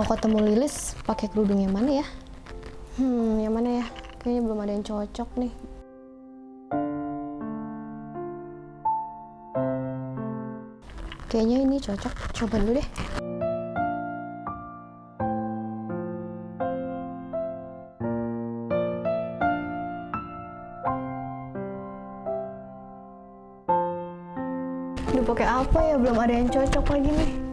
Mau ketemu Lilis pakai kerudung yang mana ya? Hmm, yang mana ya? Kayaknya belum ada yang cocok nih. Kayaknya ini cocok. Coba dulu deh. Aduh, pakai apa ya? Belum ada yang cocok lagi nih.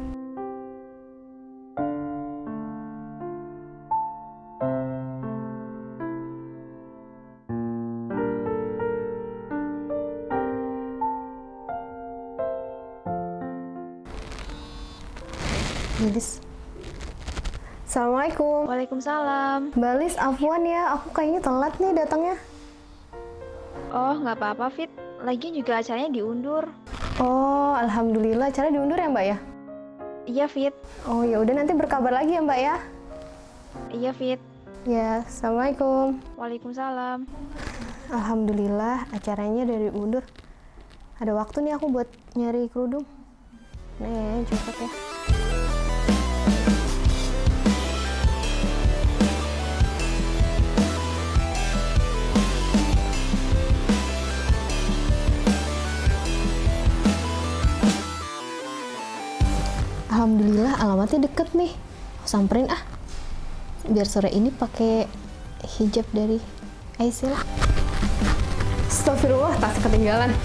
Lilis. Assalamualaikum. Waalaikumsalam. Mbak Lis, afwan ya, aku kayaknya telat nih datangnya. Oh, nggak apa-apa, Fit. Lagian juga acaranya diundur. Oh, alhamdulillah. Cara diundur ya, Mbak ya? Iya, Fit. Oh, ya udah nanti berkabar lagi ya, Mbak ya. Iya, Fit. Ya, assalamualaikum. Waalaikumsalam. Alhamdulillah, acaranya dari diundur. Ada waktu nih aku buat nyari kerudung. Nih, cocok ya. Alamatnya deket nih. Samperin ah. Biar sore ini pakai hijab dari Aisyah. Astagfirullah, tas ketinggalan.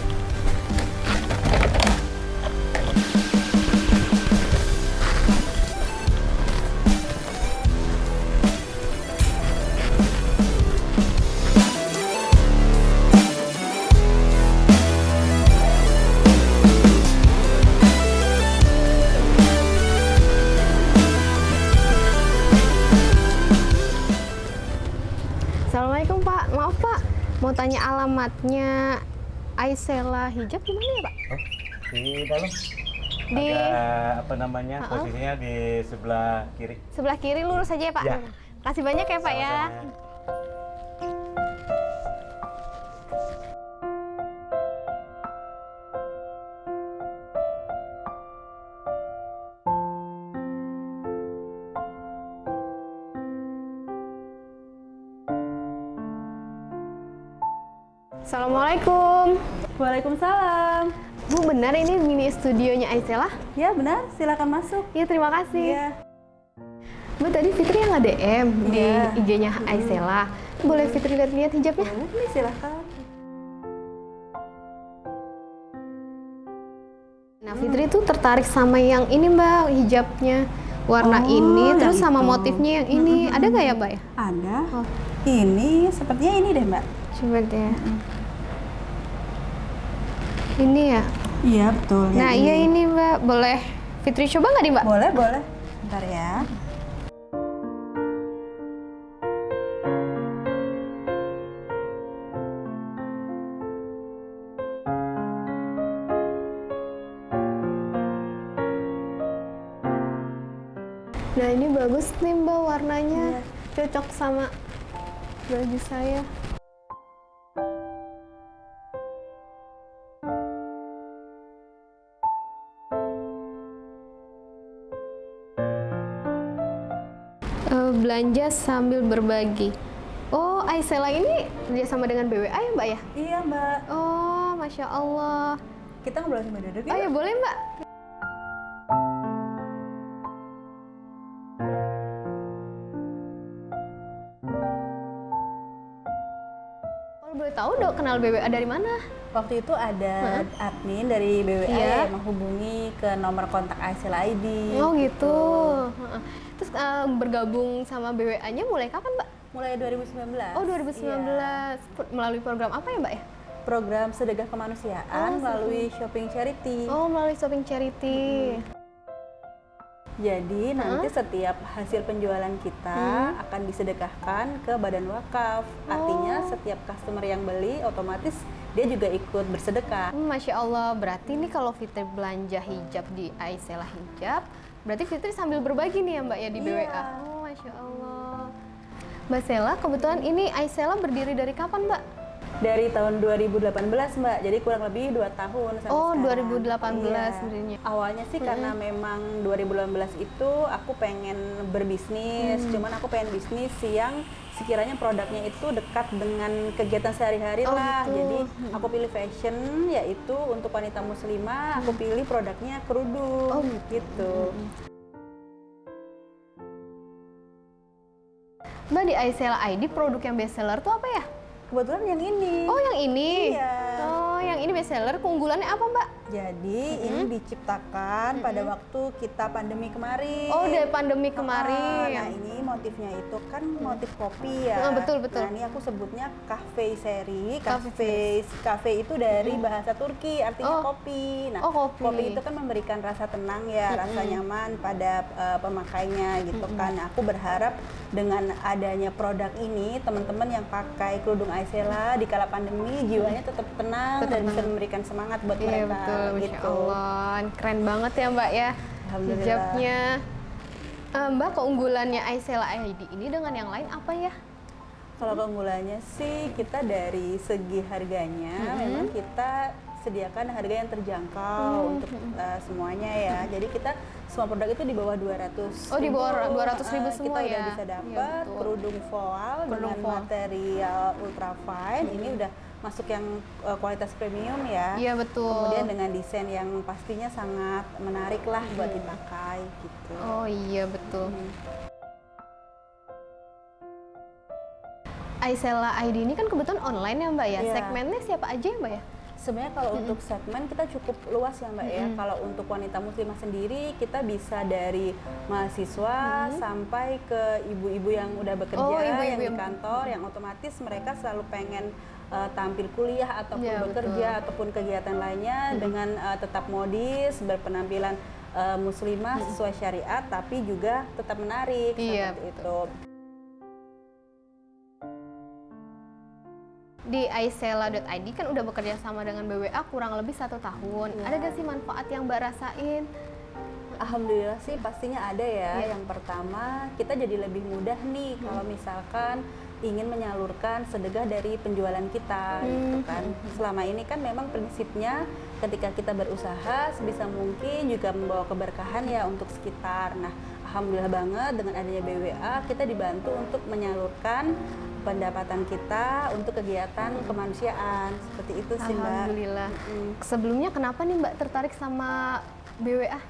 Mau tanya alamatnya Aisela Hijab di mana ya Pak? Oh, di dalam. Di Ada apa namanya? Ha-ha. Posisinya di sebelah kiri. sebelah kiri lurus aja ya Pak. Ya. Kasih banyak ya Pak ya. Assalamualaikum. Waalaikumsalam. Bu benar ini mini studionya Aisela? Ya benar, silakan masuk. Iya terima kasih. Iya. Bu tadi Fitri yang nge-DM di Iya. IG-nya Aisela. Boleh Fitri lihat-lihat hijabnya? Boleh nih silakan. Nah Fitri tuh tertarik sama yang ini Mbak hijabnya warna Oh, ini terus yang sama itu. motifnya yang ini ada nggak ya Mbak ya? Ada. Oh. Ini sepertinya ini deh mbak. Coba deh. Ini ya. Iya betul. Nah iya ini Mbak boleh Fitri coba nggak nih Mbak? Boleh boleh. Bentar ya. Nah ini bagus nih Mbak warnanya Iya. cocok sama baju saya. Belanja sambil berbagi. Oh, Aisela ini kerjasama dengan BWA ya Mbak ya? Iya mbak. Oh, Masya Allah. Kita ngobrol sambil duduk Oh ya. boleh Mbak. Kalau boleh tahu dok kenal BWA dari mana? Waktu itu ada admin dari BWA Iya. yang menghubungi ke nomor kontak Aisyah ID. Oh gitu. Heeh. Eh, bergabung sama BWA-nya mulai kapan Mbak? Mulai 2019. Oh 2019. Iya. Melalui program apa ya Mbak ya? Program sedekah kemanusiaan Oh, melalui shopping charity. Oh melalui shopping charity. Jadi nanti setiap hasil penjualan kita akan disedekahkan ke badan wakaf. Artinya setiap customer yang beli otomatis dia juga ikut bersedekah. Hmm, Masya Allah, berarti nih kalau Fitri belanja hijab di Aisela Hijab, berarti Fitri sambil berbagi nih ya Mbak ya di Iya. BWA? Oh, Masya Allah. Mbak Sela, kebetulan ini Aisela berdiri dari kapan Mbak? Dari tahun 2018 Mbak, jadi kurang lebih dua tahun sampai Oh, sekarang. 2018 Iya. sebenarnya. Awalnya sih karena memang 2018 itu aku pengen berbisnis, Mm. cuman aku pengen bisnis yang sekiranya produknya itu dekat dengan kegiatan sehari-hari Oh, lah. gitu. Jadi aku pilih fashion, yaitu untuk wanita muslimah, aku pilih produknya kerudung, Oh, gitu. Mbak di iSell ID produk yang best seller tuh apa ya? Kebetulan yang ini. Oh, yang ini. Iya. Oh, yang ini best seller. Keunggulannya apa, Mbak? Jadi ini diciptakan pada waktu kita pandemi kemarin. Oh, dari pandemi Ah, kemarin. Nah ini motifnya itu kan motif kopi ya. Ah, betul, betul. Nah ini aku sebutnya cafe seri. Cafe Cafe itu dari bahasa Turki artinya Oh. kopi. Nah Oh, kopi. itu kan memberikan rasa tenang ya, rasa nyaman pada uh, pemakainya gitu kan. Nah, aku berharap dengan adanya produk ini teman-teman yang pakai kerudung Aisela di kala pandemi jiwanya tetap tenang Tetap dan bisa tenang. memberikan semangat buat Iya, mereka betul. Masya gitu. Allah. Keren banget ya, Mbak ya. Hijabnya. Eh, Mbak, keunggulannya iSell ID ini dengan yang lain apa ya? Kalau keunggulannya sih kita dari segi harganya Mm-hmm. memang kita sediakan harga yang terjangkau Mm-hmm. untuk uh, semuanya ya. Jadi kita semua produk itu di bawah 200 Oh, di bawah 200 ribu Uh, semua kita udah ya? bisa Iya, dapat betul. kerudung voal Kerudung dengan voal. material ultra fine. Ini udah masuk yang uh, kualitas premium ya. Iya, betul. Kemudian dengan desain yang pastinya sangat menarik lah buat dipakai gitu. Oh iya, betul. iSella ID ini kan kebetulan online ya Mbak ya. Iya. Segmennya siapa aja ya Mbak ya? Sebenarnya kalau untuk segmen kita cukup luas ya Mbak ya. Kalau untuk wanita muslimah sendiri kita bisa dari mahasiswa sampai ke ibu-ibu yang udah bekerja Oh, ibu-ibu yang di kantor yang otomatis mereka selalu pengen uh, tampil kuliah ataupun Iya, bekerja ataupun kegiatan lainnya dengan uh, tetap modis, berpenampilan uh, muslimah sesuai syariat tapi juga tetap menarik Iya, seperti itu. Di iSella.id kan udah bekerja sama dengan BWA kurang lebih satu tahun. Iya. Ada gak sih manfaat yang Mbak rasain? Alhamdulillah sih pastinya ada ya. Iya. Yang pertama kita jadi lebih mudah nih kalau misalkan ingin menyalurkan sedekah dari penjualan kita gitu kan. Selama ini kan memang prinsipnya ketika kita berusaha sebisa mungkin juga membawa keberkahan ya untuk sekitar. Nah, alhamdulillah banget dengan adanya BWA kita dibantu untuk menyalurkan pendapatan kita untuk kegiatan kemanusiaan. Seperti itu sih, Mbak. Alhamdulillah. Mm. Sebelumnya kenapa nih Mbak tertarik sama BWA?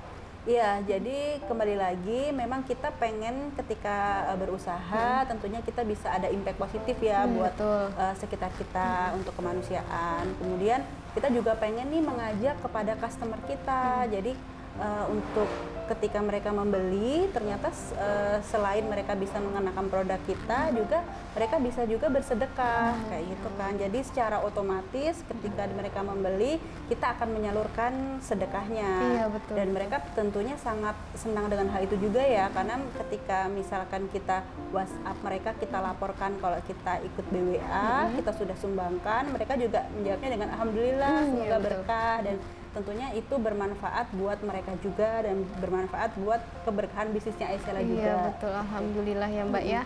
Iya, jadi kembali lagi memang kita pengen ketika uh, berusaha tentunya kita bisa ada impact positif ya Hmm, buat betul. uh, sekitar kita untuk kemanusiaan. Kemudian kita juga pengen nih mengajak kepada customer kita. Jadi uh, untuk ketika mereka membeli ternyata uh, selain mereka bisa mengenakan produk kita juga mereka bisa juga bersedekah kayak gitu kan. Jadi secara otomatis ketika mereka membeli kita akan menyalurkan sedekahnya Iya, betul, dan mereka tentunya sangat senang dengan hal itu juga ya karena ketika misalkan kita WhatsApp mereka kita laporkan kalau kita ikut BWA kita sudah sumbangkan mereka juga menjawabnya dengan alhamdulillah Hmm, semoga iya, betul. berkah dan tentunya itu bermanfaat buat mereka juga dan bermanfaat buat keberkahan bisnisnya Aisyah juga Iya betul, alhamdulillah ya Mbak ya.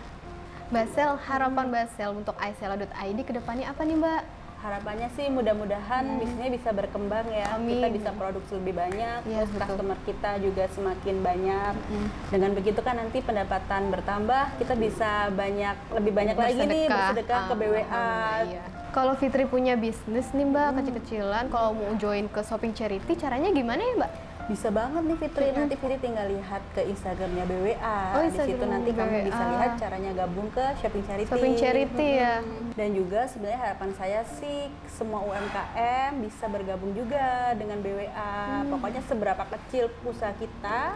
Basel, harapan Basel untuk iSella.id ke depannya apa nih Mbak? Harapannya sih mudah-mudahan bisnisnya bisa berkembang ya Hmm. Amin. kita bisa produksi lebih banyak Iya, terus betul. customer kita juga semakin banyak dengan begitu kan nanti pendapatan bertambah kita bisa banyak lebih banyak lagi nih bersedekah ke BWA Alhamdulillah, iya. Kalau Fitri punya bisnis nih Mbak, Hmm. kecil-kecilan, kalau mau join ke shopping charity, caranya gimana ya Mbak? Bisa banget nih Fitri nanti Fitri tinggal lihat ke Instagramnya BWA Oh, di situ nanti kamu bisa BWA. lihat caranya gabung ke shopping charity Shopping charity ya. dan juga sebenarnya harapan saya sih semua UMKM bisa bergabung juga dengan BWA. Hmm. Pokoknya seberapa kecil usaha kita,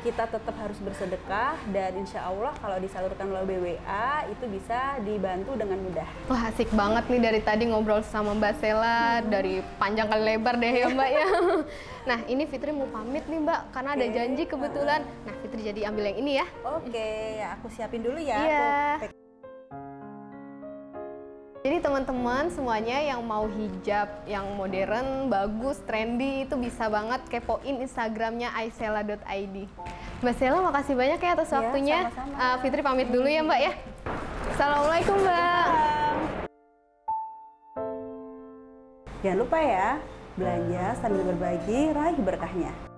kita tetap harus bersedekah dan insya Allah kalau disalurkan melalui BWA itu bisa dibantu dengan mudah. Wah asik banget nih dari tadi ngobrol sama Mbak Sela, dari panjang kali lebar deh ya Mbak ya. Nah ini Fitri mau pamit nih Mbak, karena ada janji kebetulan. Nah Fitri jadi ambil yang ini ya. Oke, aku siapin dulu ya. Iya. Aku Jadi teman-teman semuanya yang mau hijab yang modern, bagus, trendy itu bisa banget kepoin Instagramnya aisela.id. Mbak Sela makasih banyak ya atas Ya, waktunya. sama-sama. Ah, Fitri pamit dulu ya Mbak ya. Assalamualaikum Mbak. Jangan lupa ya, belanja sambil berbagi, raih berkahnya.